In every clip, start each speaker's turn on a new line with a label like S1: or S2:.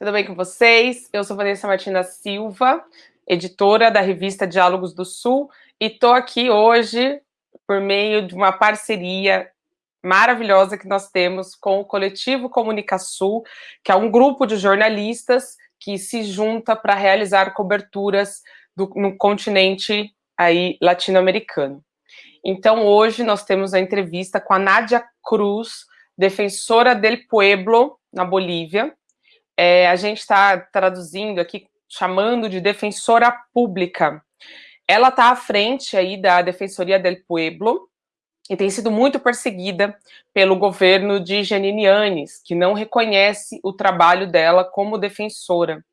S1: Tudo bem com vocês? Eu sou Vanessa Martina Silva, editora da revista Diálogos do Sul, e estou aqui hoje por meio de uma parceria maravilhosa que nós temos com o Coletivo Comunicação, que é um grupo de jornalistas que se junta para realizar coberturas do, no continente aí latino-americano. Então, hoje nós temos a entrevista com a Nádia Cruz, defensora del pueblo na Bolívia. É, a gente está traduzindo aqui, chamando de defensora pública. Ela está à frente aí da Defensoria del Pueblo e tem sido muito perseguida pelo governo de Janine Anes, que não reconhece o trabalho dela como defensora.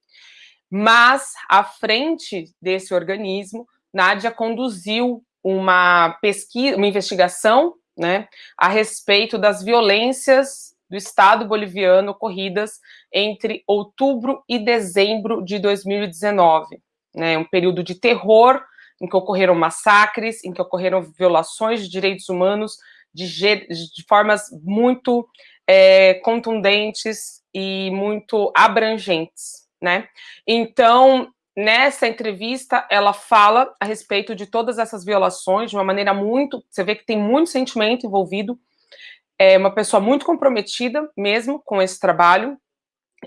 S1: Mas, à frente desse organismo, Nádia conduziu uma pesquisa, uma investigação né, a respeito das violências do Estado boliviano ocorridas entre outubro e dezembro de 2019. Né, um período de terror em que ocorreram massacres, em que ocorreram violações de direitos humanos de, de formas muito é, contundentes e muito abrangentes. Né? Então, Nessa entrevista, ela fala a respeito de todas essas violações de uma maneira muito... Você vê que tem muito sentimento envolvido. É uma pessoa muito comprometida mesmo com esse trabalho.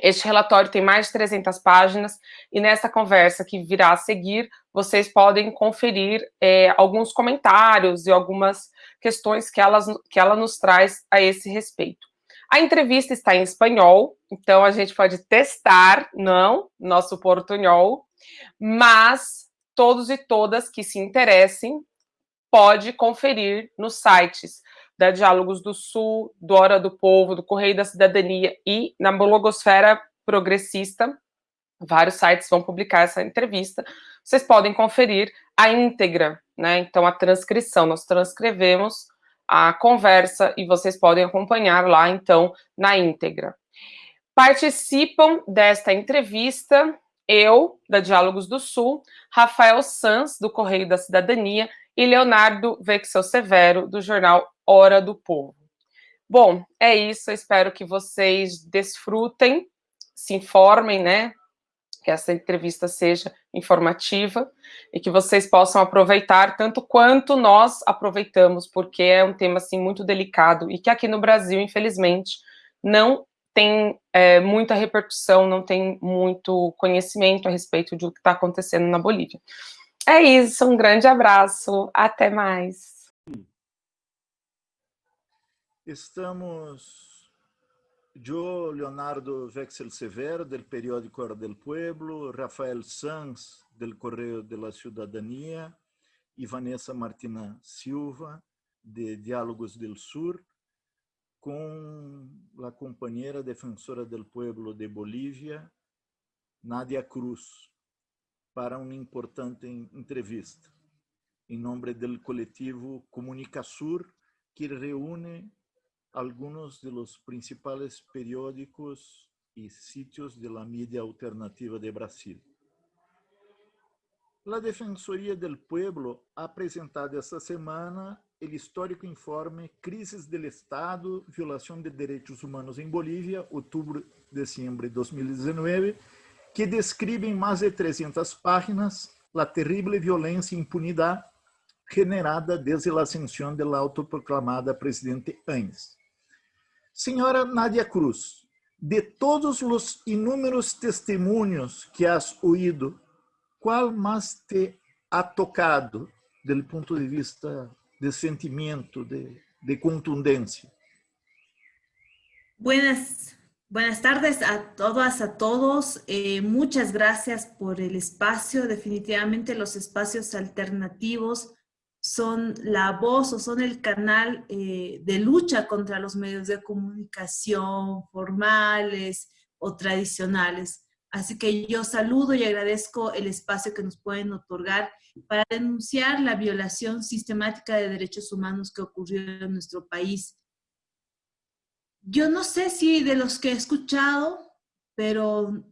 S1: Este relatório tem mais de 300 páginas e nessa conversa que virá a seguir, vocês podem conferir é, alguns comentários e algumas questões que, elas, que ela nos traz a esse respeito. A entrevista está em espanhol, então a gente pode testar, não, nosso portunhol, mas todos e todas que se interessem pode conferir nos sites da Diálogos do Sul, do Hora do Povo, do Correio da Cidadania e na blogosfera progressista. Vários sites vão publicar essa entrevista. Vocês podem conferir a íntegra, né? Então, a transcrição. Nós transcrevemos a conversa e vocês podem acompanhar lá, então, na íntegra. Participam desta entrevista eu, da Diálogos do Sul, Rafael Sanz, do Correio da Cidadania, e Leonardo Vexel Severo, do jornal Hora do Povo. Bom, é isso, eu espero que vocês desfrutem, se informem, né, que essa entrevista seja informativa e que vocês possam aproveitar tanto quanto nós aproveitamos, porque é um tema, assim, muito delicado e que aqui no Brasil, infelizmente, não tem é, muita repercussão, não tem muito conhecimento a respeito do que está acontecendo na Bolívia. É isso, um grande abraço, até mais.
S2: Estamos, eu, Leonardo Vexel Severo, do periódico Hora del Pueblo, Rafael Sanz, do Correio de la Cidadania, e Vanessa Martina Silva, de Diálogos del Sur, com a companheira defensora do pueblo de Bolívia, Nadia Cruz, para uma importante entrevista, em nome do coletivo Comunicasur, que reúne alguns dos principais periódicos e sítios da mídia alternativa de Brasil. A Defensoria del Pueblo ha apresentado esta semana o histórico informe Crises del Estado, Violação de Direitos Humanos em Bolívia, outubro-dezembro de 2019, que descreve em mais de 300 páginas a terrível violência e impunidade generada desde a ascensão da autoproclamada presidente Anes. Senhora Nadia Cruz, de todos os inúmeros testemunhos que has ouído qual mais te ha tocado, do ponto de vista de sentimiento, de, de contundencia?
S3: Buenas, buenas tardes a todas, a todos. Eh, muchas gracias por el espacio. Definitivamente los espacios alternativos son la voz o son el canal eh, de lucha contra los medios de comunicación formales o tradicionales. Así que yo saludo y agradezco el espacio que nos pueden otorgar para denunciar la violación sistemática de derechos humanos que ocurrió en nuestro país. Yo no sé si de los que he escuchado, pero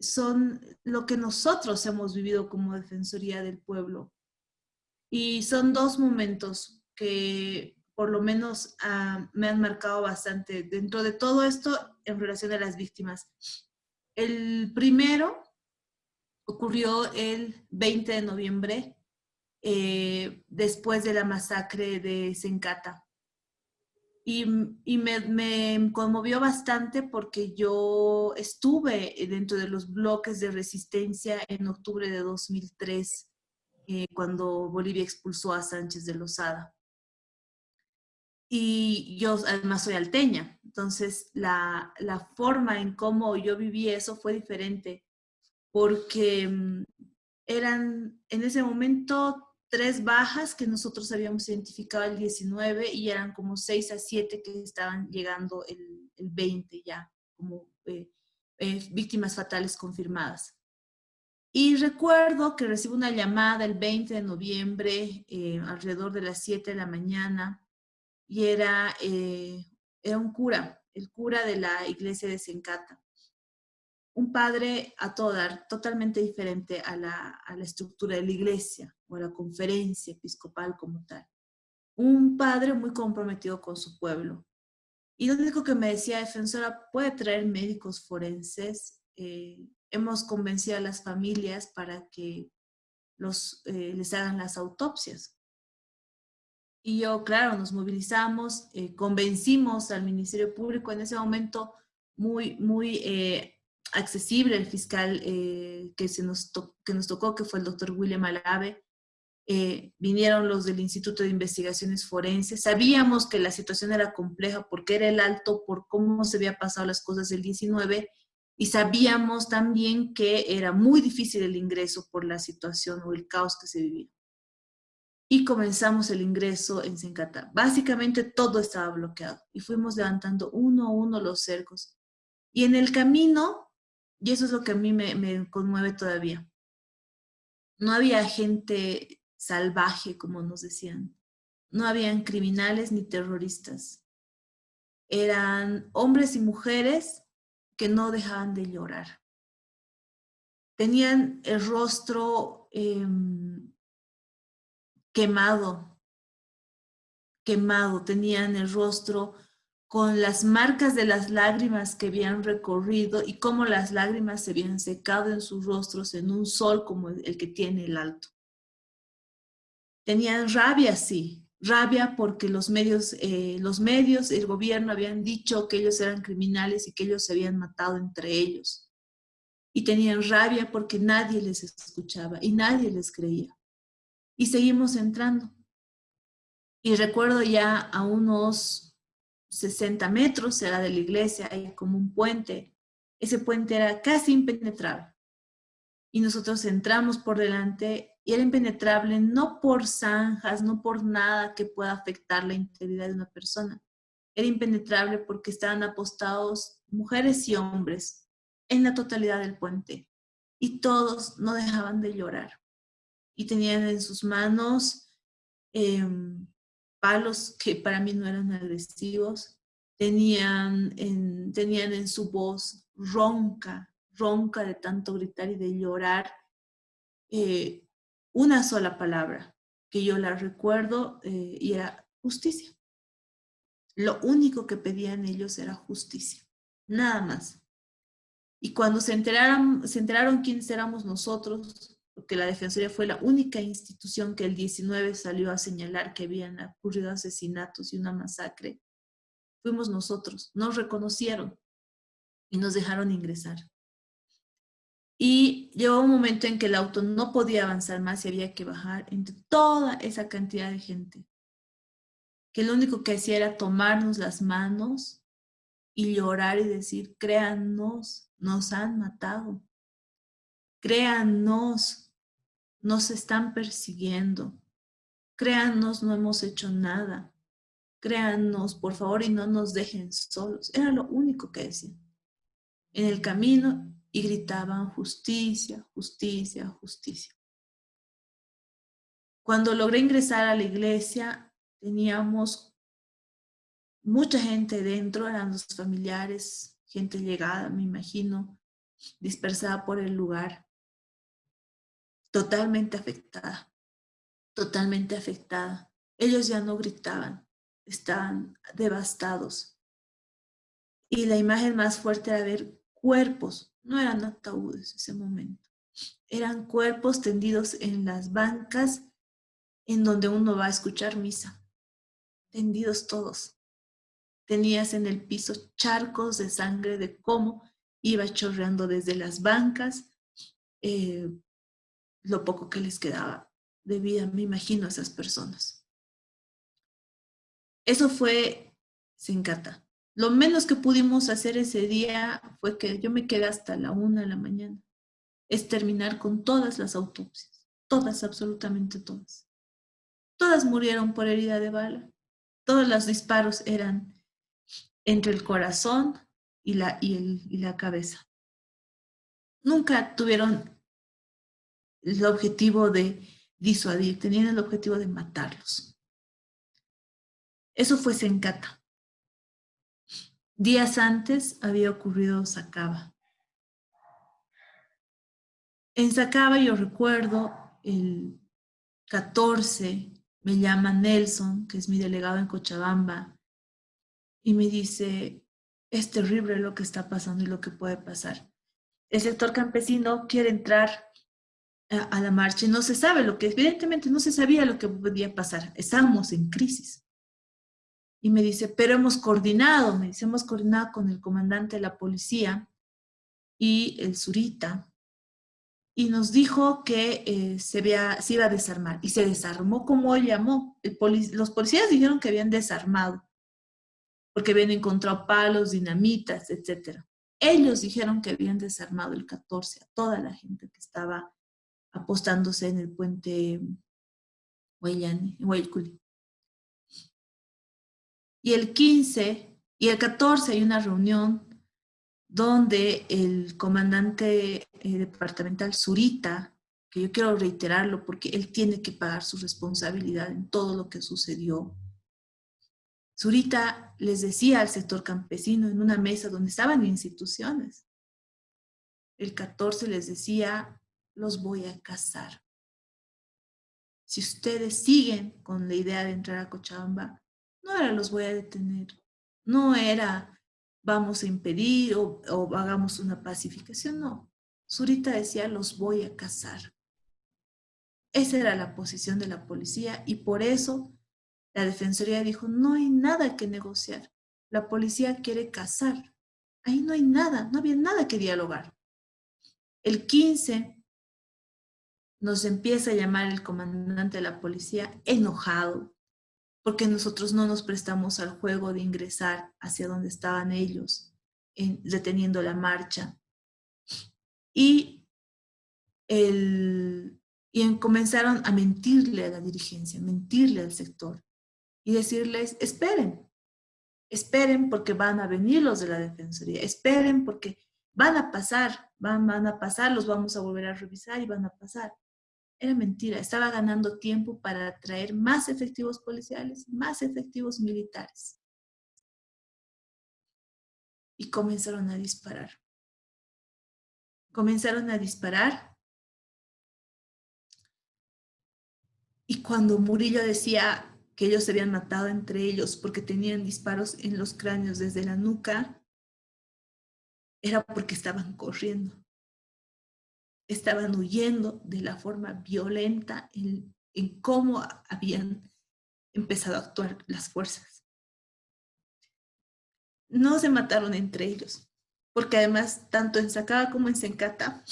S3: son lo que nosotros hemos vivido como Defensoría del Pueblo. Y son dos momentos que por lo menos ah, me han marcado bastante dentro de todo esto en relación a las víctimas. el primero ocurrió el 20 de noviembre, eh, después de la masacre de Sencata. Y, me, conmovió bastante porque yo estuve dentro de los bloques de resistencia en octubre de 2003, eh, cuando Bolivia expulsó a Sánchez de Lozada. Y yo además soy alteña, entonces la, la forma en cómo yo viví eso fue diferente, porque mm, eran en ese momento tres bajas que nosotros habíamos identificado el 19 y eran como seis a siete que estaban llegando el, el 20 ya, como eh, eh, víctimas fatales confirmadas. Y recuerdo que recibo una llamada el 20 de noviembre, eh, alrededor de las 7 de la mañana, y era, era un cura, el cura de la iglesia de Sencata un padre a todo dar, totalmente diferente a la, estructura de la iglesia o a la conferencia episcopal como tal. Un padre muy comprometido con su pueblo. Y lo único que me decía, defensora, puede traer médicos forenses. Eh, hemos convencido a las familias para que los, eh, les hagan las autopsias. Y yo, claro, nos movilizamos, eh, convencimos al Ministerio Público en ese momento muy, muy accesible el fiscal eh, que, se nos que nos tocó, que fue el doctor William Alave. Eh, vinieron los del Instituto de Investigaciones Forenses. Sabíamos que la situación era compleja porque era el alto, por cómo se había pasado las cosas del 19, y sabíamos también que era muy difícil el ingreso por la situación o el caos que se vivía. Y comenzamos el ingreso en Sencata. Básicamente todo estaba bloqueado y fuimos levantando uno a uno los cercos. Y en el camino y eso es lo que a mí me, conmueve todavía. No había gente salvaje, como nos decían. No habían criminales ni terroristas. Eran hombres y mujeres que no dejaban de llorar. Tenían el rostro em, quemado, quemado, tenían el rostro con las marcas de las lágrimas que habían recorrido y cómo las lágrimas se habían secado en sus rostros en un sol como el que tiene el alto. Tenían rabia, sí, rabia porque los medios, eh, los medios, el gobierno habían dicho que ellos eran criminales y que ellos se habían matado entre ellos. Y tenían rabia porque nadie les escuchaba y nadie les creía. Y seguimos entrando. Y recuerdo ya a unos 60 metros, era de la iglesia, hay como un puente. Ese puente era casi impenetrable. Y nosotros entramos por delante y era impenetrable no por zanjas, no por nada que pueda afectar la integridad de una persona. Era impenetrable porque estaban apostados mujeres y hombres en la totalidad del puente. Y todos no dejaban de llorar. Y tenían en sus manos em, palos que para mí no eran agresivos, tenían en, tenían en su voz ronca, ronca de tanto gritar y de llorar, eh, una sola palabra que yo la recuerdo eh, y era justicia. Lo único que pedían ellos era justicia, nada más. Y cuando se enteraron, se enteraron quiénes éramos nosotros, porque la Defensoría fue la única institución que el 19 salió a señalar que habían ocurrido asesinatos y una masacre. Fuimos nosotros, nos reconocieron y nos dejaron ingresar. Y llegó un momento en que el auto no podía avanzar más y había que bajar entre toda esa cantidad de gente. Que lo único que hacía era tomarnos las manos y llorar y decir, créannos, nos han matado. Créannos, nos están persiguiendo. Créanos, no hemos hecho nada. Créanos, por favor, y no nos dejen solos. Era lo único que decían. En el camino y gritaban justicia, justicia, justicia. Cuando logré ingresar a la iglesia, teníamos mucha gente dentro, eran los familiares, gente llegada, me imagino, dispersada por el lugar totalmente afectada, totalmente afectada. Ellos ya no gritaban, estaban devastados. Y la imagen más fuerte era ver cuerpos, no eran ataúdes ese momento, eran cuerpos tendidos en las bancas en donde uno va a escuchar misa, tendidos todos. Tenías en el piso charcos de sangre de cómo iba chorreando desde las bancas, eh, lo poco que les quedaba de vida, me imagino, a esas personas. Eso fue Sencata. Lo menos que pudimos hacer ese día fue que yo me quedé hasta la una de la mañana. Es terminar con todas las autopsias. Todas, absolutamente todas. Todas murieron por herida de bala. Todos los disparos eran entre el corazón y la, y la cabeza. Nunca tuvieron el objetivo de disuadir, tenían el objetivo de matarlos. Eso fue Sencata. Días antes había ocurrido Sacaba. En Sacaba yo recuerdo el 14 me llama Nelson, que es mi delegado en Cochabamba, y me dice, es terrible lo que está pasando y lo que puede pasar. El sector campesino quiere entrar a, la marcha y no se sabe lo que, evidentemente no se sabía lo que podía pasar. Estamos en crisis. Y me dice, pero hemos coordinado, me dice, hemos coordinado con el comandante de la policía y el surita, y nos dijo que eh, se, se, iba a desarmar. Y se desarmó como él llamó. los policías dijeron que habían desarmado, porque habían encontrado palos, dinamitas, etc. Ellos dijeron que habían desarmado el 14 a toda la gente que estaba apostándose en el puente Huayculi. Y el 15 y el 14 hay una reunión donde el comandante eh, departamental Zurita, que yo quiero reiterarlo porque él tiene que pagar su responsabilidad en todo lo que sucedió. Zurita les decía al sector campesino en una mesa donde estaban instituciones. El 14 les decía, los voy a casar. Si ustedes siguen con la idea de entrar a Cochabamba, no era los voy a detener, no era vamos a impedir o, hagamos una pacificación, no. Zurita decía los voy a cazar. Esa era la posición de la policía y por eso la Defensoría dijo, no hay nada que negociar. La policía quiere cazar. Ahí no hay nada, no había nada que dialogar. El 15 nos empieza a llamar el comandante de la policía enojado, porque nosotros no nos prestamos al juego de ingresar hacia donde estaban ellos, deteniendo la marcha. Y, el, y comenzaron a mentirle a la dirigencia, mentirle al sector y decirles, esperen, esperen porque van a venir los de la Defensoría, esperen porque van a pasar, van, van a pasar, los vamos a volver a revisar y van a pasar. Era mentira, estaba ganando tiempo para traer más efectivos policiales, más efectivos militares. Y comenzaron a disparar. Comenzaron a disparar. Y cuando Murillo decía que ellos se habían matado entre ellos porque tenían disparos en los cráneos desde la nuca, era porque estaban corriendo estaban huyendo de la forma violenta en, cómo habían empezado a actuar las fuerzas. No se mataron entre ellos, porque además, tanto en Sacaba como en Sencata,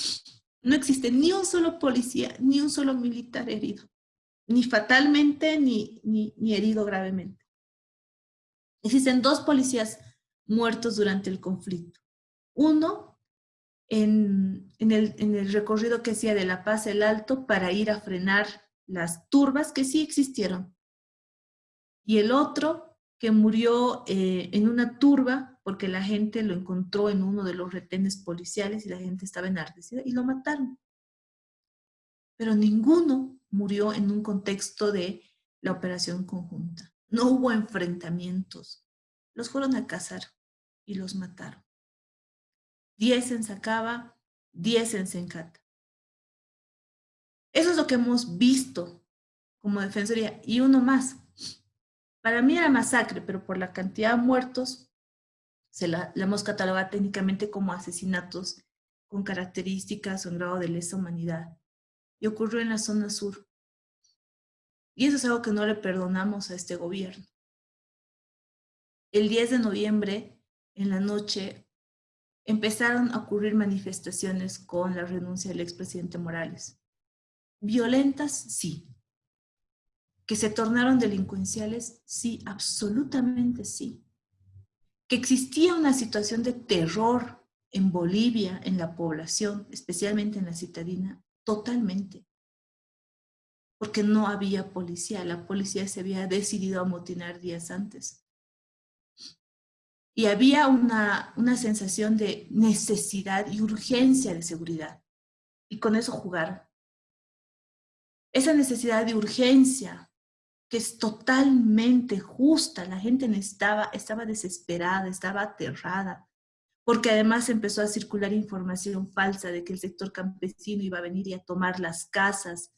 S3: no existe ni un solo policía, ni un solo militar herido, ni fatalmente, ni, ni, ni herido gravemente. Existen dos policías muertos durante el conflicto. Uno en, el, recorrido que hacía de La Paz el Alto para ir a frenar las turbas que sí existieron. Y el otro que murió eh, en una turba porque la gente lo encontró en uno de los retenes policiales y la gente estaba enardecida y lo mataron. Pero ninguno murió en un contexto de la operación conjunta. No hubo enfrentamientos. Los fueron a cazar y los mataron. 10 en Sacaba, 10 en Sencata. Eso es lo que hemos visto como defensoría. Y uno más. Para mí era masacre, pero por la cantidad de muertos, se la, hemos catalogado técnicamente como asesinatos con características o en grado de lesa humanidad. Y ocurrió en la zona sur. Y eso es algo que no le perdonamos a este gobierno. El 10 de noviembre, en la noche, empezaron a ocurrir manifestaciones con la renuncia del expresidente Morales. Violentas, sí. Que se tornaron delincuenciales, sí, absolutamente sí que existía una situación de terror en Bolivia, en la población, especialmente en la citadina, totalmente. Porque no había policía, la policía se había decidido a motinar días antes. Y había una, una sensación de necesidad y urgencia de seguridad. Y con eso jugar. Esa necesidad de urgencia que es totalmente justa. La gente estaba, estaba desesperada, estaba aterrada, porque además empezó a circular información falsa de que el sector campesino iba a venir y a tomar las casas,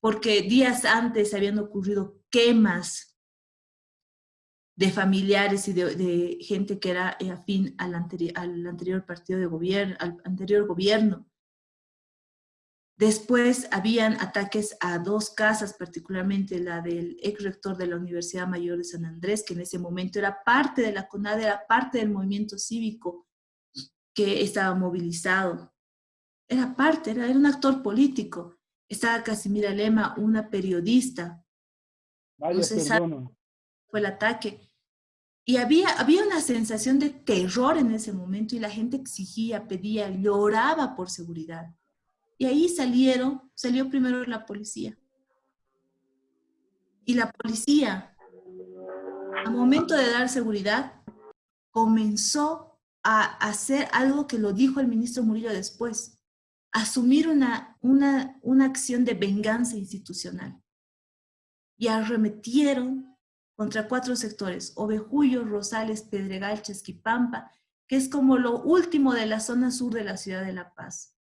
S3: porque días antes habían ocurrido quemas de familiares y de, gente que era afín al, al anterior partido de gobierno, al anterior gobierno. Después habían ataques a dos casas, particularmente la del ex rector de la Universidad Mayor de San Andrés, que en ese momento era parte de la CONAD, era parte del movimiento cívico que estaba movilizado. Era parte, era, un actor político. Estaba Casimira Lema, una periodista.
S4: Vaya,
S3: el ataque. Y había, había una sensación de terror en ese momento y la gente exigía, pedía, lloraba por seguridad. Y ahí salieron, salió primero la policía. Y la policía, a momento de dar seguridad, comenzó a hacer algo que lo dijo el ministro Murillo después, asumir una, una, una acción de venganza institucional. Y arremetieron contra cuatro sectores, Ovejuyo, Rosales, Pedregal, Chesquipampa, que es como lo último de la zona sur de la ciudad de La Paz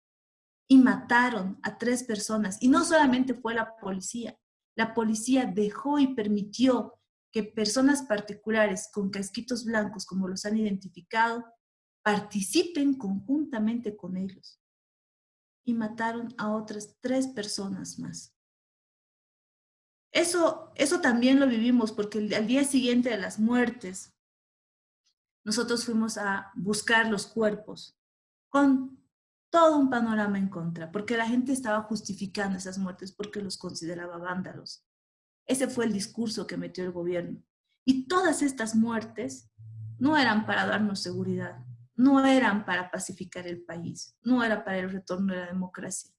S3: y mataron a tres personas. Y no solamente fue la policía, la policía dejó y permitió que personas particulares con casquitos blancos, como los han identificado, participen conjuntamente con ellos. Y mataron a otras tres personas más. Eso, eso también lo vivimos porque al día siguiente de las muertes, nosotros fuimos a buscar los cuerpos con todo un panorama en contra, porque la gente estaba justificando esas muertes porque los consideraba vándalos. Ese fue el discurso que metió el gobierno. Y todas estas muertes no eran para darnos seguridad, no eran para pacificar el país, no era para el retorno de la democracia.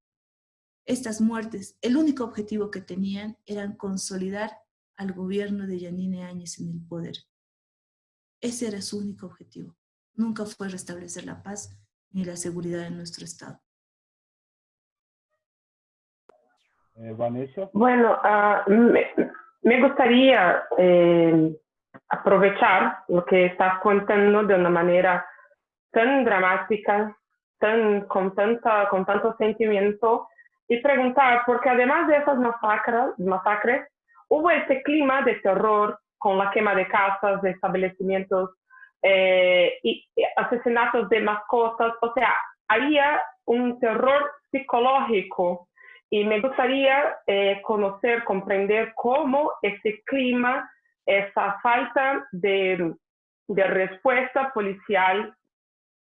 S3: Estas muertes, el único objetivo que tenían era consolidar al gobierno de Yanine Áñez en el poder. Ese era su único objetivo. Nunca fue restablecer la paz, ni la seguridad en nuestro Estado.
S4: Eh, Vanessa.
S5: Bueno, uh, me, me, gustaría eh, aprovechar lo que estás contando de una manera tan dramática, tan, con, tanta, con tanto sentimiento, y preguntar, porque además de esas masacres, masacres, hubo ese clima de terror con la quema de casas, de establecimientos eh, y asesinatos de mascotas, o sea, había un terror psicológico y me gustaría eh, conocer, comprender cómo ese clima, esa falta de, de respuesta policial,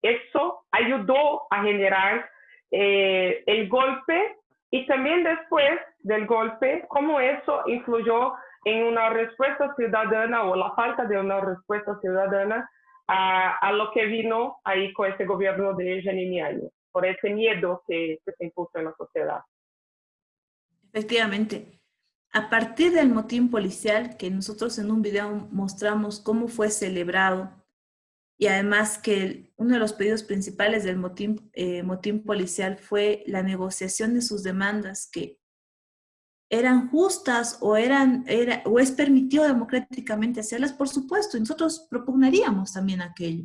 S5: eso ayudó a generar eh, el golpe y también después del golpe, cómo eso influyó en una respuesta ciudadana o la falta de una respuesta ciudadana a, lo que vino ahí con ese gobierno de Janine por ese miedo que, se impuso en la sociedad.
S3: Efectivamente. A partir del motín policial, que nosotros en un video mostramos cómo fue celebrado, y además que uno de los pedidos principales del motín, eh, motín policial fue la negociación de sus demandas, que eran justas o, eran, era, o es permitido democráticamente hacerlas, por supuesto, y nosotros propugnaríamos también aquello.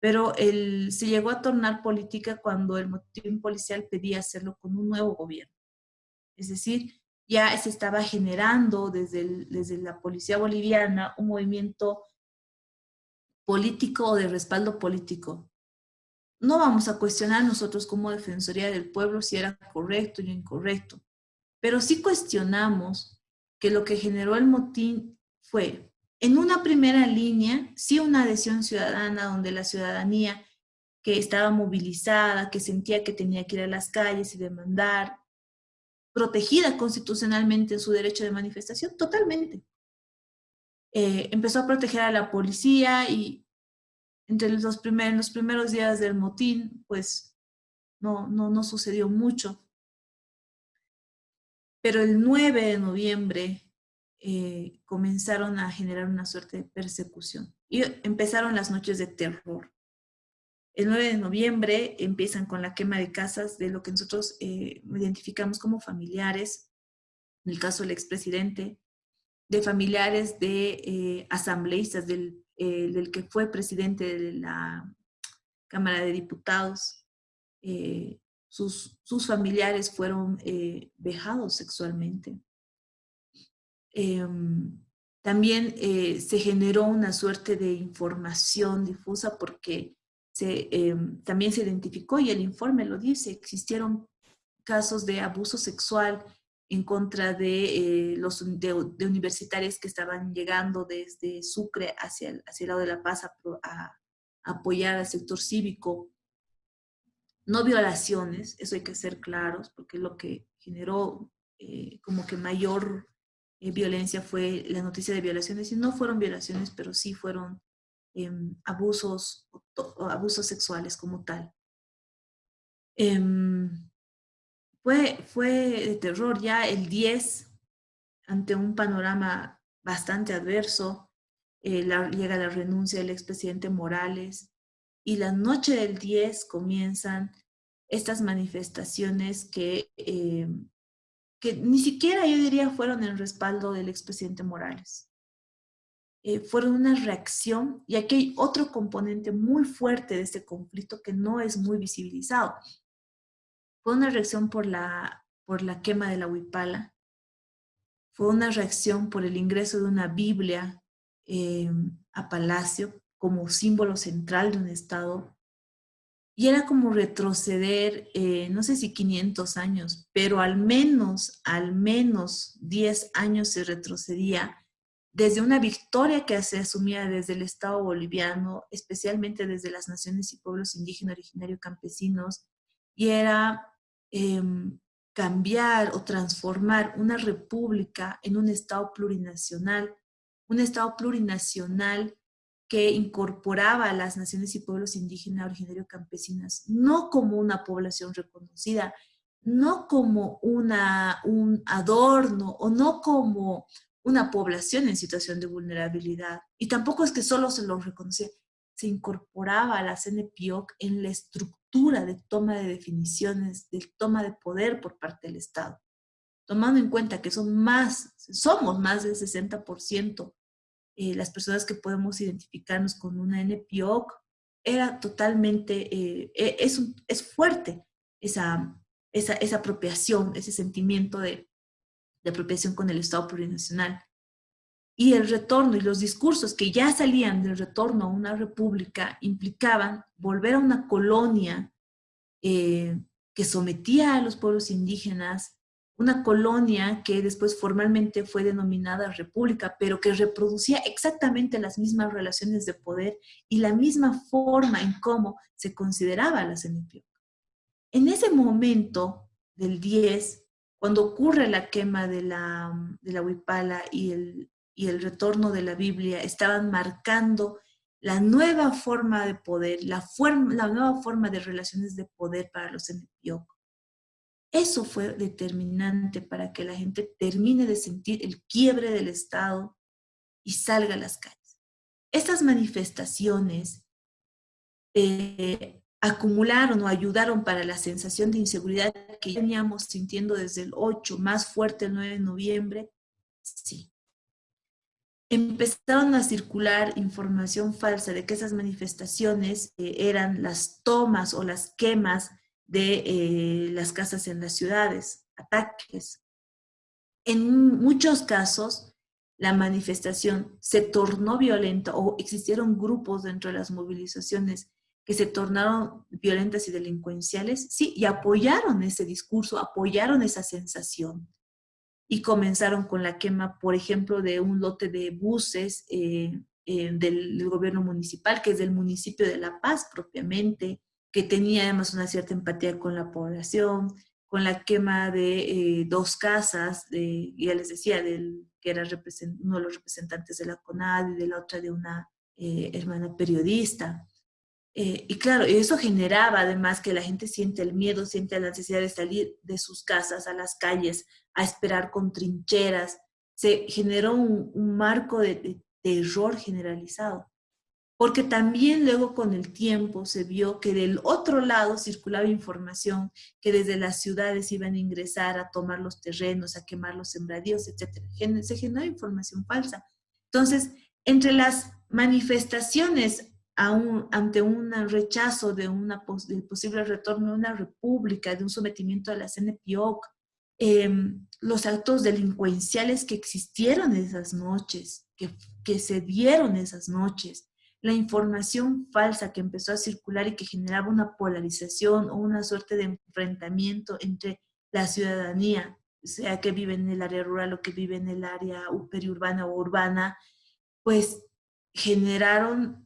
S3: Pero el, se llegó a tornar política cuando el motín policial pedía hacerlo con un nuevo gobierno. Es decir, ya se estaba generando desde, desde la policía boliviana un movimiento político o de respaldo político. No vamos a cuestionar nosotros como Defensoría del Pueblo si era correcto o incorrecto, pero sí cuestionamos que lo que generó el motín fue, en una primera línea, sí una adhesión ciudadana donde la ciudadanía que estaba movilizada, que sentía que tenía que ir a las calles y demandar, protegida constitucionalmente en su derecho de manifestación, totalmente. Eh, empezó a proteger a la policía y entre los, primeros, los primeros días del motín, pues no, no, no sucedió mucho. Pero el 9 de noviembre eh, comenzaron a generar una suerte de persecución y empezaron las noches de terror. El 9 de noviembre empiezan con la quema de casas de lo que nosotros eh, identificamos como familiares, en el caso del expresidente, de familiares de eh, asambleístas, del, eh, del, que fue presidente de la Cámara de Diputados. Sus, sus, familiares fueron vejados sexualmente. Em, también se generó una suerte de información difusa porque Em, también se identificó, y el informe lo dice, existieron casos de abuso sexual en contra de eh, los de, universitarios que estaban llegando desde Sucre hacia el, hacia el lado de La Paz a, apoyar al sector cívico. No violaciones, eso hay que ser claros, porque lo que generó eh, como que mayor eh, violencia fue la noticia de violaciones, y no fueron violaciones, pero sí fueron Em, abusos, abusos sexuales como tal. Em, fue, fue de terror ya el 10, ante un panorama bastante adverso, eh, llega la renuncia del expresidente Morales y la noche del 10 comienzan estas manifestaciones que, em, que ni siquiera yo diría fueron en respaldo del expresidente Morales. Eh, fueron una reacción, y aquí hay otro componente muy fuerte de este conflicto que no es muy visibilizado. Fue una reacción por la, por la quema de la huipala, fue una reacción por el ingreso de una Biblia eh, a Palacio como símbolo central de un Estado, y era como retroceder, eh, no sé si 500 años, pero al menos, al menos 10 años se retrocedía desde una victoria que se asumía desde el Estado boliviano, especialmente desde las naciones y pueblos indígenas originarios campesinos, y era em, cambiar o transformar una república en un Estado plurinacional, un Estado plurinacional que incorporaba a las naciones y pueblos indígenas originarios campesinas, no como una población reconocida, no como una, un adorno o no como una población en situación de vulnerabilidad. Y tampoco es que solo se lo reconocía, se incorporaba a la CNPIOC en la estructura de toma de definiciones, de toma de poder por parte del Estado. Tomando en cuenta que son más, somos más del 60% eh, las personas que podemos identificarnos con una NPIOC, era totalmente, eh, e, es, es fuerte esa, esa, esa apropiación, ese sentimiento de, de apropiación con el Estado plurinacional. Y el retorno y los discursos que ya salían del retorno a una república implicaban volver a una colonia eh, que sometía a los pueblos indígenas, una colonia que después formalmente fue denominada república, pero que reproducía exactamente las mismas relaciones de poder y la misma forma en cómo se consideraba la CNPIOC. En ese momento del 10, cuando ocurre la quema de la, de la Huipala y el, y el retorno de la Biblia, estaban marcando la nueva forma de poder, la, forma, la nueva forma de relaciones de poder para los NPO. Eso fue determinante para que la gente termine de sentir el quiebre del Estado y salga a las calles. Estas manifestaciones eh, acumularon o ayudaron para la sensación de inseguridad que veníamos sintiendo desde el 8, más fuerte el 9 de noviembre, sí. Empezaron a circular información falsa de que esas manifestaciones eh, eran las tomas o las quemas de eh, las casas en las ciudades, ataques. En muchos casos, la manifestación se tornó violenta o existieron grupos dentro de las movilizaciones que se tornaron violentas y delincuenciales, sí, y apoyaron ese discurso, apoyaron esa sensación. Y comenzaron con la quema, por ejemplo, de un lote de buses eh, eh, del, gobierno municipal, que es del municipio de La Paz propiamente, que tenía además una cierta empatía con la población, con la quema de eh, dos casas, de, ya les decía, del, que era uno de los representantes de la CONAD y de la otra de una hermana periodista. Eh, y claro, eso generaba además que la gente siente el miedo, siente la necesidad de salir de sus casas a las calles, a esperar con trincheras. Se generó un, marco de, terror generalizado. Porque también luego con el tiempo se vio que del otro lado circulaba información que desde las ciudades iban a ingresar a tomar los terrenos, a quemar los sembradíos, etc. Se generó información falsa. Entonces, entre las manifestaciones ante un rechazo del posible retorno de una república, de un sometimiento a la CNPIOC, em, los actos delincuenciales que existieron esas noches, que, que se dieron esas noches, la información falsa que empezó a circular y que generaba una polarización o una suerte de enfrentamiento entre la ciudadanía, sea que vive en el área rural o que vive en el área periurbana o urbana, pues generaron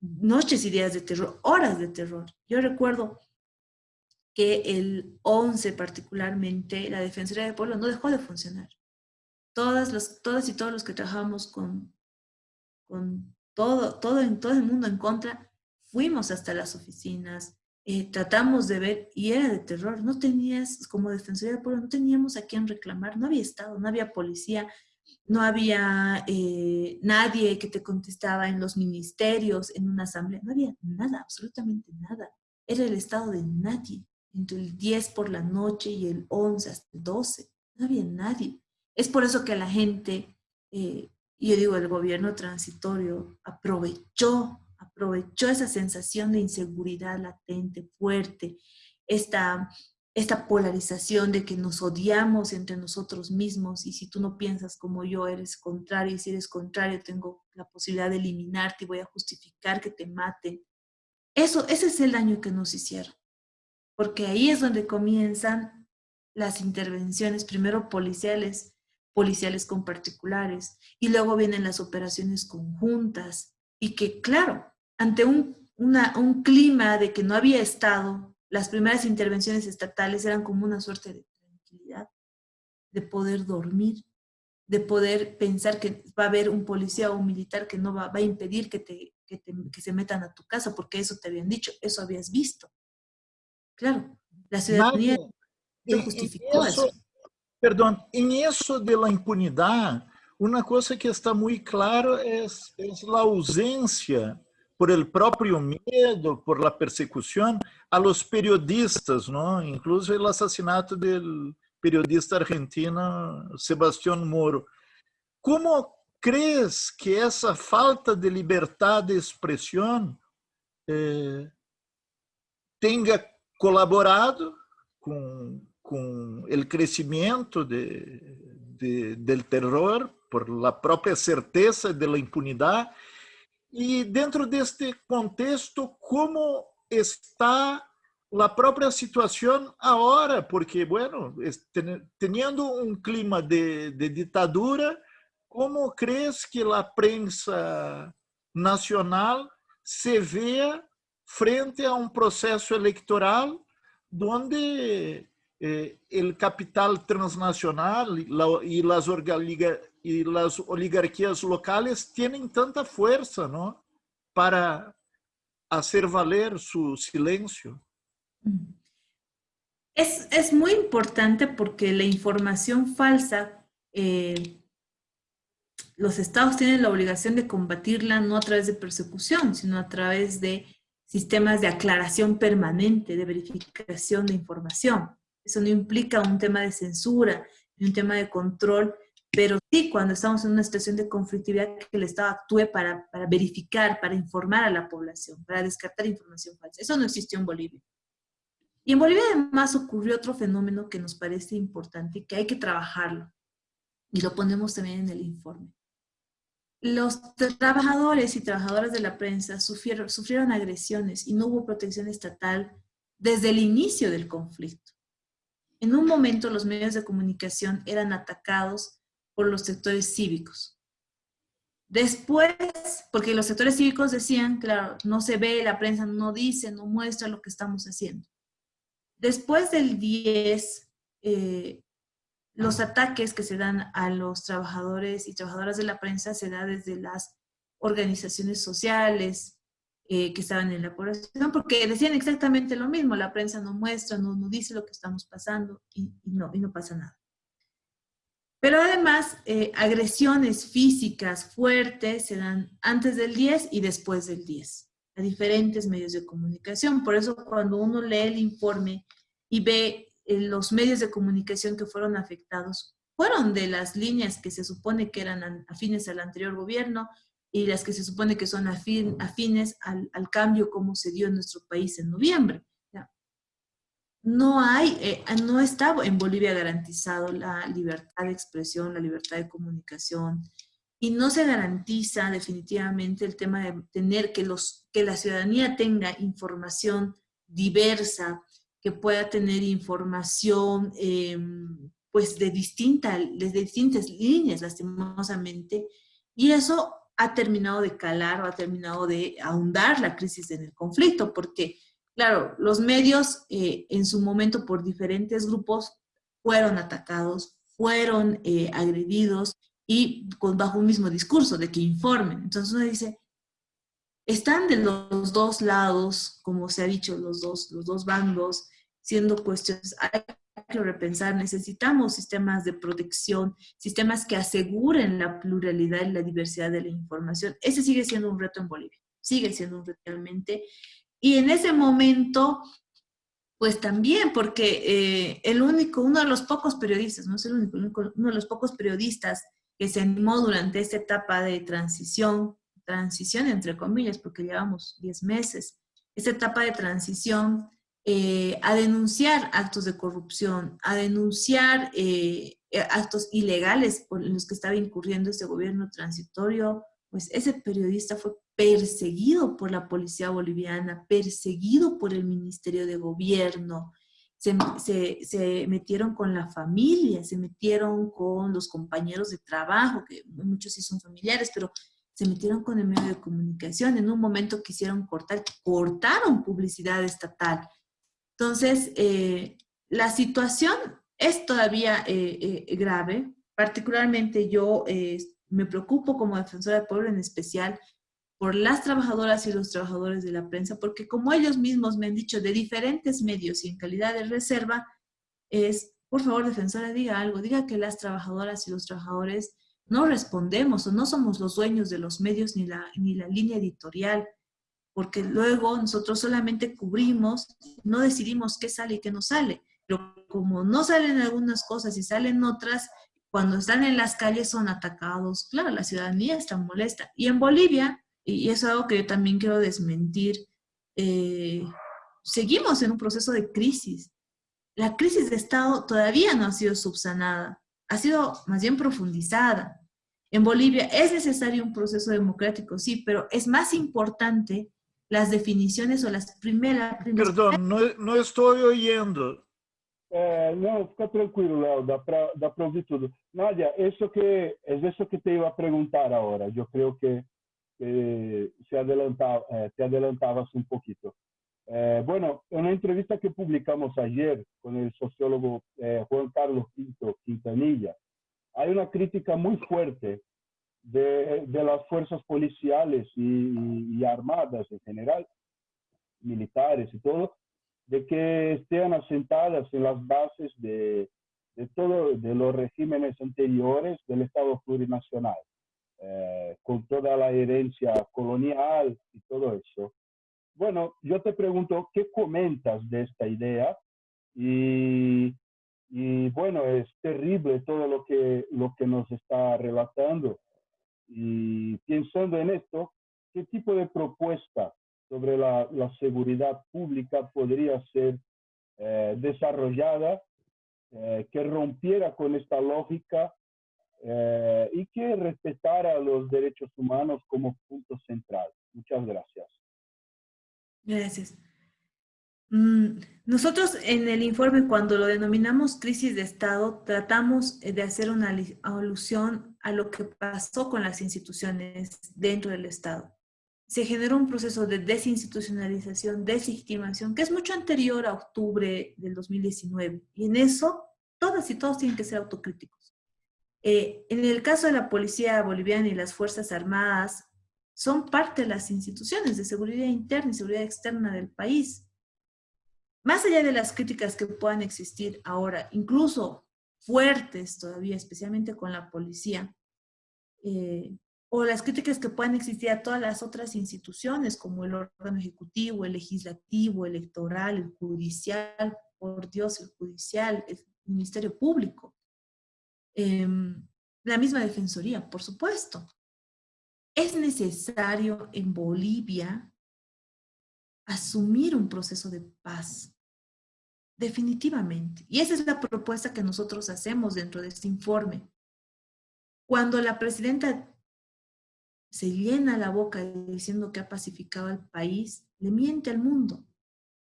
S3: noches y días de terror, horas de terror. Yo recuerdo que el 11 particularmente, la Defensoría del Pueblo no dejó de funcionar. Todas, los, todas y todos los que trabajamos con, con todo, todo, en, todo el mundo en contra, fuimos hasta las oficinas, eh, tratamos de ver, y era de terror, no tenías, como Defensoría del Pueblo, no teníamos a quién reclamar, no había Estado, no había policía, no había eh, nadie que te contestaba en los ministerios, en una asamblea, no había nada, absolutamente nada. Era el estado de nadie, entre el 10 por la noche y el 11 hasta el 12, no había nadie. Es por eso que la gente, eh, yo digo el gobierno transitorio, aprovechó, aprovechó esa sensación de inseguridad latente, fuerte, esta esta polarización de que nos odiamos entre nosotros mismos y si tú no piensas como yo, eres contrario y si eres contrario tengo la posibilidad de eliminarte y voy a justificar que te maten. Eso, ese es el daño que nos hicieron. Porque ahí es donde comienzan las intervenciones, primero policiales, policiales con particulares, y luego vienen las operaciones conjuntas, y que claro, ante un, un clima de que no había Estado, las primeras intervenciones estatales eran como una suerte de tranquilidad, de poder dormir, de poder pensar que va a haber un policía o un militar que no va, a impedir que, te, que, se metan a tu casa, porque eso te habían dicho, eso habías visto. Claro, la ciudadanía no justificó eso,
S2: Perdón, en eso de la impunidad, una cosa que está muy claro es, es la ausencia por el propio miedo, por la persecución, a los periodistas, ¿no? incluso el asesinato del periodista argentino Sebastián Moro. ¿Cómo crees que esa falta de libertad de expresión eh, tenga colaborado con, el crecimiento de, de, del terror por la propia certeza de la impunidad e dentro deste contexto, como está a própria situação agora? Porque, bueno, tendo um clima de, de ditadura, como crees que a prensa nacional se vê frente a um processo eleitoral onde eh, o capital transnacional e as y las oligarquías locales tienen tanta fuerza, ¿no? Para hacer valer su silencio.
S3: Es, es muy importante porque la información falsa, eh, los estados tienen la obligación de combatirla no a través de persecución, sino a través de sistemas de aclaración permanente, de verificación de información. Eso no implica un tema de censura, un tema de control, pero sí cuando estamos en una situación de conflictividad que el Estado actúe para, para verificar, para informar a la población, para descartar información falsa. Eso no existió en Bolivia. Y en Bolivia además ocurrió otro fenómeno que nos parece importante y que hay que trabajarlo. y lo ponemos también en el informe. Los trabajadores y trabajadoras de la prensa sufrieron, sufrieron agresiones y no hubo protección estatal desde el inicio del conflicto. En un momento los medios de comunicación eran atacados por los sectores cívicos. Después, porque los sectores cívicos decían, claro, no se ve, la prensa no dice, no muestra lo que estamos haciendo. Después del 10, eh, los ataques que se dan a los trabajadores y trabajadoras de la prensa se dan desde las organizaciones sociales eh, que estaban en la población, porque decían exactamente lo mismo, la prensa no muestra, no, no dice lo que estamos pasando y, no, y no pasa nada. Pero además, eh, agresiones físicas fuertes se dan antes del 10 y después del 10, a diferentes medios de comunicación. Por eso cuando uno lee el informe y ve eh, los medios de comunicación que fueron afectados, fueron de las líneas que se supone que eran afines al anterior gobierno y las que se supone que son afines al, al cambio como se dio en nuestro país en noviembre no hay, eh, no está en Bolivia garantizado la libertad de expresión, la libertad de comunicación, y no se garantiza definitivamente el tema de tener que, los, que la ciudadanía tenga información diversa, que pueda tener información em, pues de, distinta, de distintas líneas, lastimosamente, y eso ha terminado de calar o ha terminado de ahondar la crisis en el conflicto, porque Claro, los medios eh, en su momento por diferentes grupos fueron atacados, fueron eh, agredidos y con, bajo un mismo discurso de que informen. Entonces uno dice, están de los dos lados, como se ha dicho, los dos, los dos bandos, siendo cuestiones, hay que repensar, necesitamos sistemas de protección, sistemas que aseguren la pluralidad y la diversidad de la información. Ese sigue siendo un reto en Bolivia, sigue siendo un reto realmente, y en ese momento, pues también, porque eh, el único, uno de los pocos periodistas, no es el único, uno de los pocos periodistas que se animó durante esta etapa de transición, transición entre comillas, porque llevamos 10 meses, esta etapa de transición, eh, a denunciar actos de corrupción, a denunciar eh, actos ilegales por los que estaba incurriendo este gobierno transitorio, pues ese periodista fue perseguido por la policía boliviana, perseguido por el Ministerio de Gobierno, se, metieron con la familia, se metieron con los compañeros de trabajo, que muchos sí son familiares, pero se metieron con el medio de comunicación. En un momento quisieron cortar, cortaron publicidad estatal. Entonces, eh, la situación es todavía eh, eh, grave. Particularmente yo me preocupo como defensora del pueblo en especial por las trabajadoras y los trabajadores de la prensa, porque como ellos mismos me han dicho de diferentes medios y en calidad de reserva, es, por favor, defensora, diga algo, diga que las trabajadoras y los trabajadores no respondemos o no somos los dueños de los medios ni la, ni la línea editorial, porque luego nosotros solamente cubrimos, no decidimos qué sale y qué no sale, pero como no salen algunas cosas y salen otras, cuando están en las calles son atacados. Claro, la ciudadanía está molesta. Y en Bolivia, y eso es algo que yo también quiero desmentir, eh, seguimos en un proceso de crisis. La crisis de Estado todavía no ha sido subsanada, ha sido más bien profundizada. En Bolivia es necesario un proceso democrático, sí, pero es más importante las definiciones o las primeras...
S2: Perdón, no, no estoy oyendo.
S4: É, não, fica tranquilo, Léo, dá para dá ouvir tudo. Nádia, isso que, é isso que te iba a perguntar agora. Eu creio que, que se adelantava, eh, te adelantabas um pouquinho. Eh, bueno, en una entrevista que publicamos ayer con el sociólogo eh, Juan Carlos Pinto Quintanilla, hay una crítica muy fuerte de, de las fuerzas policiales y, y, armadas en general, militares y todo, de que estén asentadas en las bases de, de todos de los regímenes anteriores del Estado plurinacional, eh, con toda la herencia colonial y todo eso. Bueno, yo te pregunto, ¿qué comentas de esta idea? Y, bueno, es terrible todo lo que, lo que nos está relatando. Y pensando en esto, ¿qué tipo de propuesta sobre la, la seguridad pública podría ser eh, desarrollada, eh, que rompiera con esta lógica eh, y que respetara los derechos humanos como punto central. Muchas gracias.
S3: Gracias. Mm, nosotros en el informe, cuando lo denominamos crisis de Estado, tratamos de hacer una alusión a lo que pasó con las instituciones dentro del Estado. Se generó un proceso de desinstitucionalización, deslegitimación, que es mucho anterior a octubre del 2019. Y en eso, todas y todos tienen que ser autocríticos. Eh, en el caso de la policía boliviana y las Fuerzas Armadas, son parte de las instituciones de seguridad interna y seguridad externa del país. Más allá de las críticas que puedan existir ahora, incluso fuertes todavía, especialmente con la policía, eh, o las críticas que puedan existir a todas las otras instituciones, como el órgano ejecutivo, el legislativo, el electoral, el judicial, por Dios, el judicial, el Ministerio Público, em, la misma Defensoría, por supuesto. Es necesario en Bolivia asumir un proceso de paz, Definitivamente. Y esa es la propuesta que nosotros hacemos dentro de este informe. Cuando la presidenta se llena la boca diciendo que ha pacificado al país, le miente al mundo.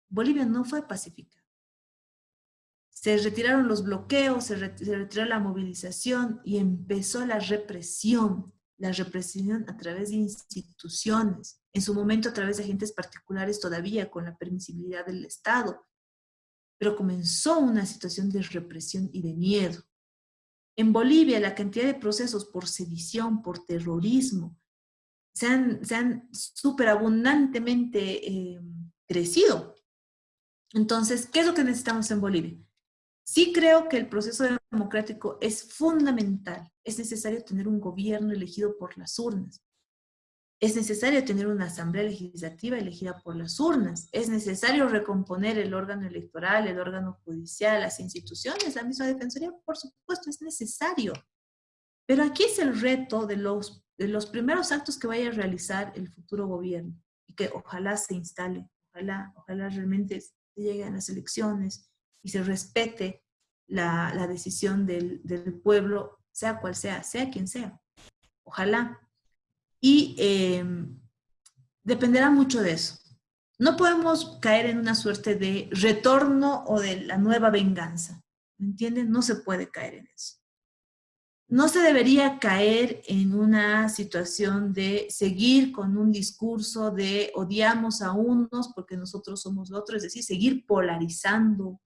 S3: Bolivia no fue pacificada. Se retiraron los bloqueos, se, retiró la movilización y empezó la represión, la represión a través de instituciones, en su momento a través de agentes particulares todavía con la permisibilidad del Estado, pero comenzó una situación de represión y de miedo. En Bolivia, la cantidad de procesos por sedición, por terrorismo, se han, se superabundantemente eh, crecido. Entonces, ¿qué es lo que necesitamos en Bolivia? Sí creo que el proceso democrático es fundamental. Es necesario tener un gobierno elegido por las urnas. Es necesario tener una asamblea legislativa elegida por las urnas. Es necesario recomponer el órgano electoral, el órgano judicial, las instituciones, la misma defensoría, por supuesto, es necesario. Pero aquí es el reto de los, de los primeros actos que vaya a realizar el futuro gobierno y que ojalá se instale, ojalá, ojalá realmente se llegue a las elecciones y se respete la, la decisión del, del pueblo, sea cual sea, sea quien sea. Ojalá, y em, dependerá mucho de eso. No podemos caer en una suerte de retorno o de la nueva venganza. ¿Me entienden? No se puede caer en eso. No se debería caer en una situación de seguir con un discurso de odiamos a unos porque nosotros somos otros, es decir, seguir polarizando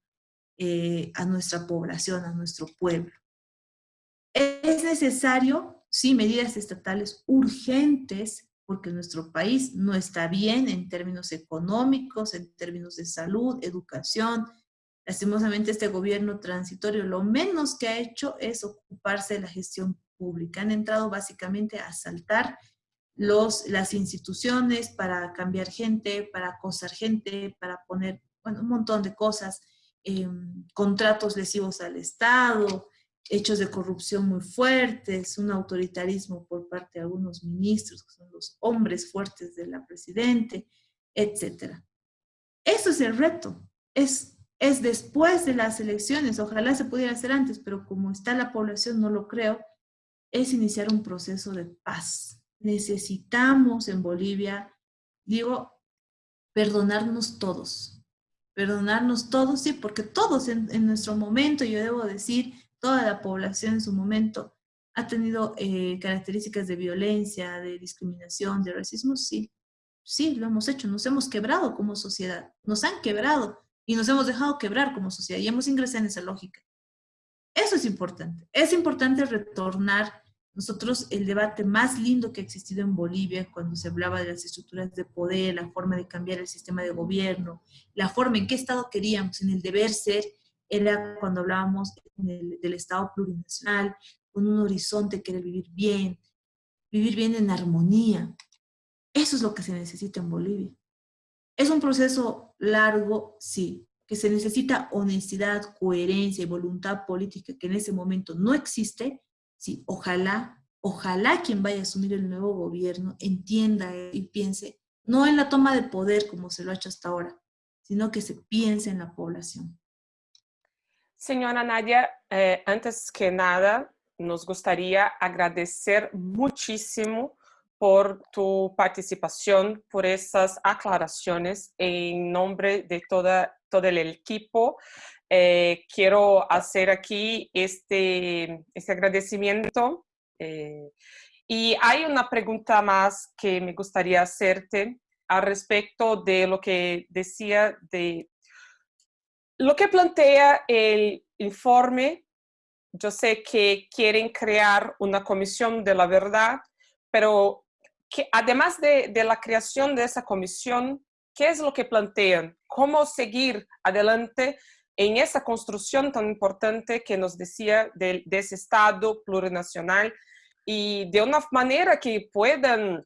S3: eh, a nuestra población, a nuestro pueblo. Es necesario sí, medidas estatales urgentes, porque nuestro país no está bien en términos económicos, en términos de salud, educación. Lastimosamente este gobierno transitorio lo menos que ha hecho es ocuparse de la gestión pública. Han entrado básicamente a asaltar los, las instituciones para cambiar gente, para acosar gente, para poner bueno, un montón de cosas, em, contratos lesivos al Estado, hechos de corrupción muy fuertes, un autoritarismo por parte de algunos ministros, que son los hombres fuertes de la presidente, etc. Eso es el reto. Es, es después de las elecciones. Ojalá se pudiera hacer antes, pero como está la población, no lo creo, es iniciar un proceso de paz. Necesitamos en Bolivia, digo, perdonarnos todos. Perdonarnos todos, sí, porque todos en, nuestro momento, yo debo decir, toda la población en su momento ha tenido eh, características de violencia, de discriminación, de racismo, sí, sí, lo hemos hecho, nos hemos quebrado como sociedad, nos han quebrado y nos hemos dejado quebrar como sociedad y hemos ingresado en esa lógica. Eso es importante, es importante retornar nosotros el debate más lindo que ha existido en Bolivia cuando se hablaba de las estructuras de poder, la forma de cambiar el sistema de gobierno, la forma en qué Estado queríamos, en el deber ser, era cuando hablábamos del, Estado plurinacional, con un horizonte que era vivir bien, vivir bien en armonía. Eso es lo que se necesita en Bolivia. Es un proceso largo, sí, que se necesita honestidad, coherencia y voluntad política que en ese momento no existe, sí, ojalá, ojalá quien vaya a asumir el nuevo gobierno entienda y piense, no en la toma de poder como se lo ha hecho hasta ahora, sino que se piense en la población.
S1: Señora Nadia, eh, antes que nada, nos gustaría agradecer muchísimo por tu participación, por esas aclaraciones en nombre de toda, todo el equipo. Eh, quiero hacer aquí este, este agradecimiento. Eh, y hay una pregunta más que me gustaría hacerte al respecto de lo que decía de lo que plantea el informe. Yo sé que quieren crear una comisión de la verdad, pero que además de, de la creación de esa comisión, ¿qué es lo que plantean? ¿Cómo seguir adelante en esa construcción tan importante que nos decía de, de, ese Estado plurinacional y de una manera que puedan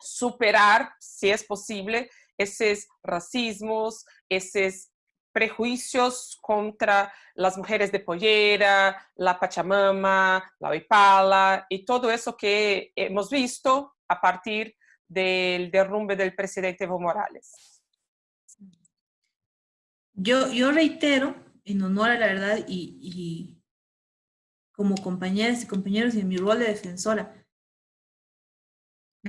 S1: superar, si es posible, esos racismos, esos prejuicios contra las mujeres de pollera, la pachamama, la huipala y todo eso que hemos visto a partir del derrumbe del presidente Evo Morales.
S3: Yo, yo reitero, en honor a la verdad y, y como compañeras y compañeros y en mi rol de defensora,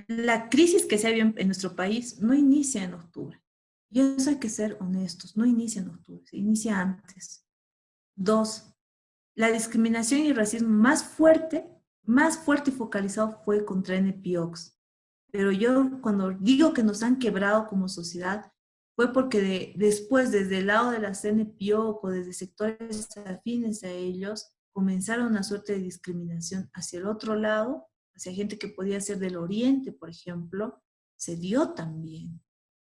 S3: la crisis que se ha en nuestro país no inicia en octubre. Y eso hay que ser honestos, no inicia en octubre, se inicia antes. Dos, la discriminación y el racismo más fuerte, más fuerte y focalizado fue contra NPOX. Pero yo cuando digo que nos han quebrado como sociedad, fue porque después desde el lado de la CNPO o desde sectores afines a ellos, comenzaron una suerte de discriminación hacia el otro lado, hacia gente que podía ser del oriente, por ejemplo, se dio también.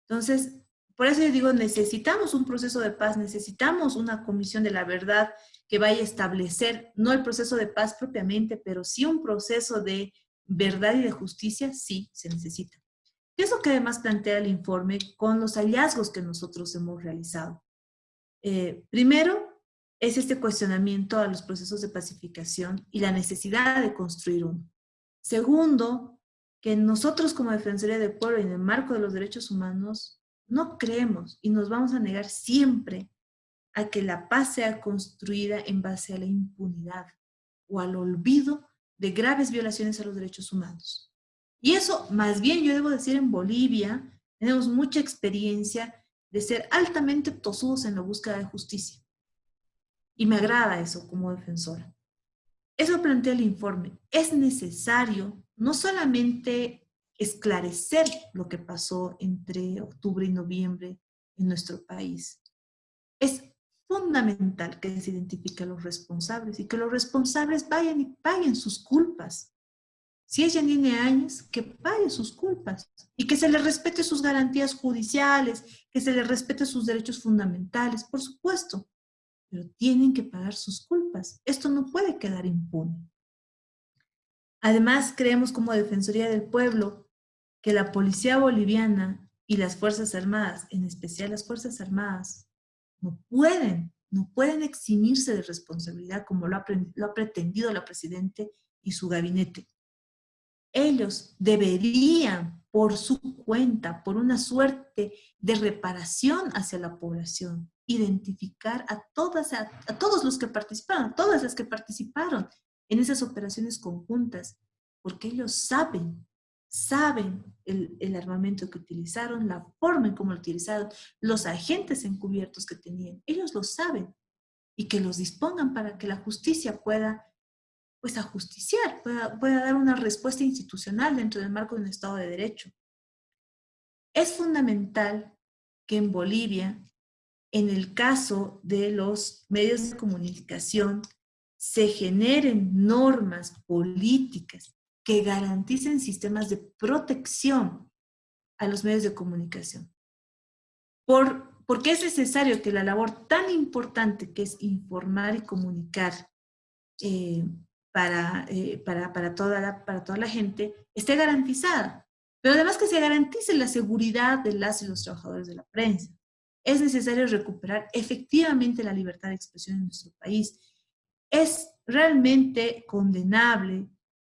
S3: Entonces, por eso yo digo, necesitamos un proceso de paz, necesitamos una comisión de la verdad que vaya a establecer, no el proceso de paz propiamente, pero sí un proceso de verdad y de justicia, sí se necesita. ¿Qué es lo que además plantea el informe con los hallazgos que nosotros hemos realizado? Eh, primero, es este cuestionamiento a los procesos de pacificación y la necesidad de construir uno. Segundo, que nosotros como Defensoría del Pueblo y en el marco de los derechos humanos no creemos y nos vamos a negar siempre a que la paz sea construida en base a la impunidad o al olvido de graves violaciones a los derechos humanos. Y eso, más bien yo debo decir, en Bolivia tenemos mucha experiencia de ser altamente tosudos en la búsqueda de justicia. Y me agrada eso como defensora. Eso plantea el informe. Es necesario no solamente esclarecer lo que pasó entre octubre y noviembre en nuestro país. Es fundamental que se identifiquen los responsables y que los responsables vayan y paguen sus culpas. Si ella tiene años, que pague sus culpas y que se le respete sus garantías judiciales, que se le respete sus derechos fundamentales, por supuesto, pero tienen que pagar sus culpas. Esto no puede quedar impune. Además, creemos como Defensoría del Pueblo que la policía boliviana y las Fuerzas Armadas, en especial las Fuerzas Armadas, no pueden, no pueden eximirse de responsabilidad como lo ha, pretendido la Presidente y su gabinete. Ellos deberían, por su cuenta, por una suerte de reparación hacia la población, identificar a, todas, a, todos los que participaron, a todas las que participaron en esas operaciones conjuntas, porque ellos saben, saben el, el, armamento que utilizaron, la forma en cómo lo utilizaron, los agentes encubiertos que tenían, ellos lo saben y que los dispongan para que la justicia pueda pues ajusticiar, pueda, pueda dar una respuesta institucional dentro del marco de un Estado de Derecho. Es fundamental que en Bolivia, en el caso de los medios de comunicación, se generen normas políticas que garanticen sistemas de protección a los medios de comunicación. Por, porque es necesario que la labor tan importante que es informar y comunicar eh, para, eh, para, para, toda la, para toda la gente esté garantizada. Pero además que se garantice la seguridad de las y los trabajadores de la prensa. Es necesario recuperar efectivamente la libertad de expresión en nuestro país es realmente condenable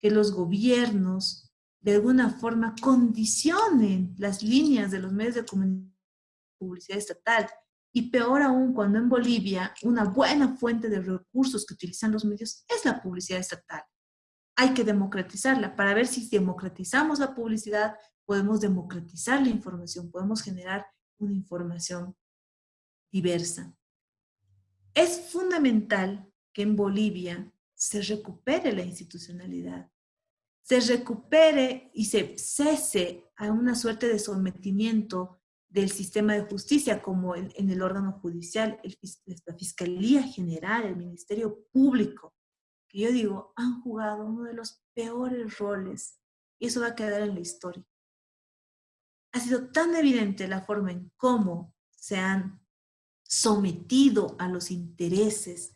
S3: que los gobiernos de alguna forma condicionen las líneas de los medios de comunicación publicidad estatal y peor aún cuando en Bolivia una buena fuente de recursos que utilizan los medios es la publicidad estatal. hay que democratizarla para ver si democratizamos la publicidad, podemos democratizar la información, podemos generar una información diversa. Es fundamental que en Bolivia se recupere la institucionalidad, se recupere y se cese a una suerte de sometimiento del sistema de justicia, como en, el órgano judicial, la Fiscalía General, el Ministerio Público, que yo digo, han jugado uno de los peores roles, y eso va a quedar en la historia. Ha sido tan evidente la forma en cómo se han sometido a los intereses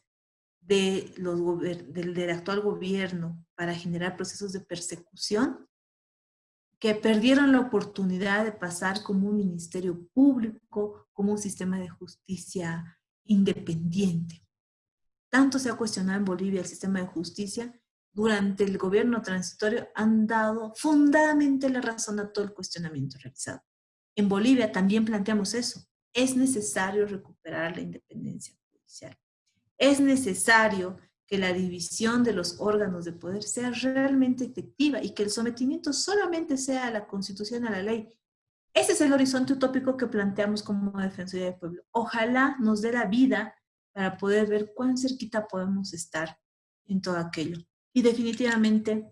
S3: del actual gobierno para generar procesos de persecución, que perdieron la oportunidad de pasar como un ministerio público, como un sistema de justicia independiente. Tanto se ha cuestionado en Bolivia el sistema de justicia, durante el gobierno transitorio han dado fundamentalmente la razón a todo el cuestionamiento realizado. En Bolivia también planteamos eso. Es necesario recuperar la independencia judicial. Es necesario que la división de los órganos de poder sea realmente efectiva y que el sometimiento solamente sea a la Constitución, a la ley. Ese es el horizonte utópico que planteamos como Defensoría del Pueblo. Ojalá nos dé la vida para poder ver cuán cerquita podemos estar en todo aquello. Y definitivamente,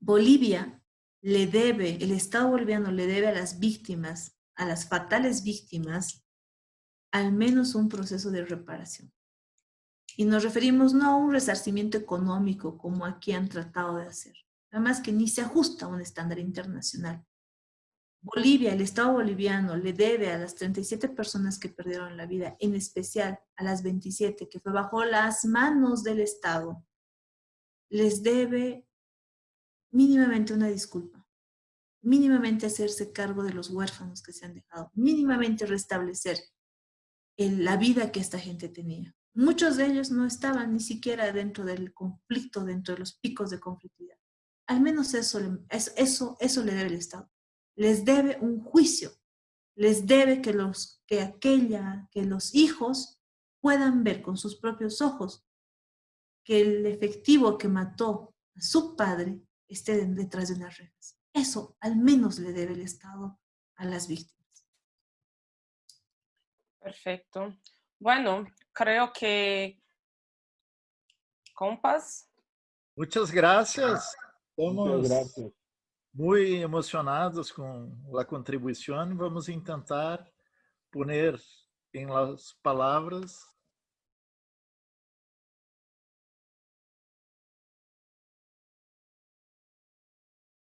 S3: Bolivia le debe, el Estado boliviano le debe a las víctimas, a las fatales víctimas, al menos un proceso de reparación. Y nos referimos no a un resarcimiento económico como aquí han tratado de hacer, además que ni se ajusta a un estándar internacional. Bolivia, el Estado boliviano, le debe a las 37 personas que perdieron la vida, en especial a las 27 que fue bajo las manos del Estado, les debe mínimamente una disculpa, mínimamente hacerse cargo de los huérfanos que se han dejado, mínimamente restablecer la vida que esta gente tenía. Muchos de ellos no estaban ni siquiera dentro del conflicto, dentro de los picos de conflictividad. Al menos eso, eso, eso le debe el Estado. Les debe un juicio. Les debe que, los, que, aquella, que los hijos puedan ver con sus propios ojos que el efectivo que mató a su padre esté detrás de unas rejas. Eso al menos le debe el Estado a las víctimas.
S1: Perfecto. Bueno, creo que compas.
S2: Muchas gracias. Estamos gracias. muy emocionados con la contribución. Vamos intentar poner en las palabras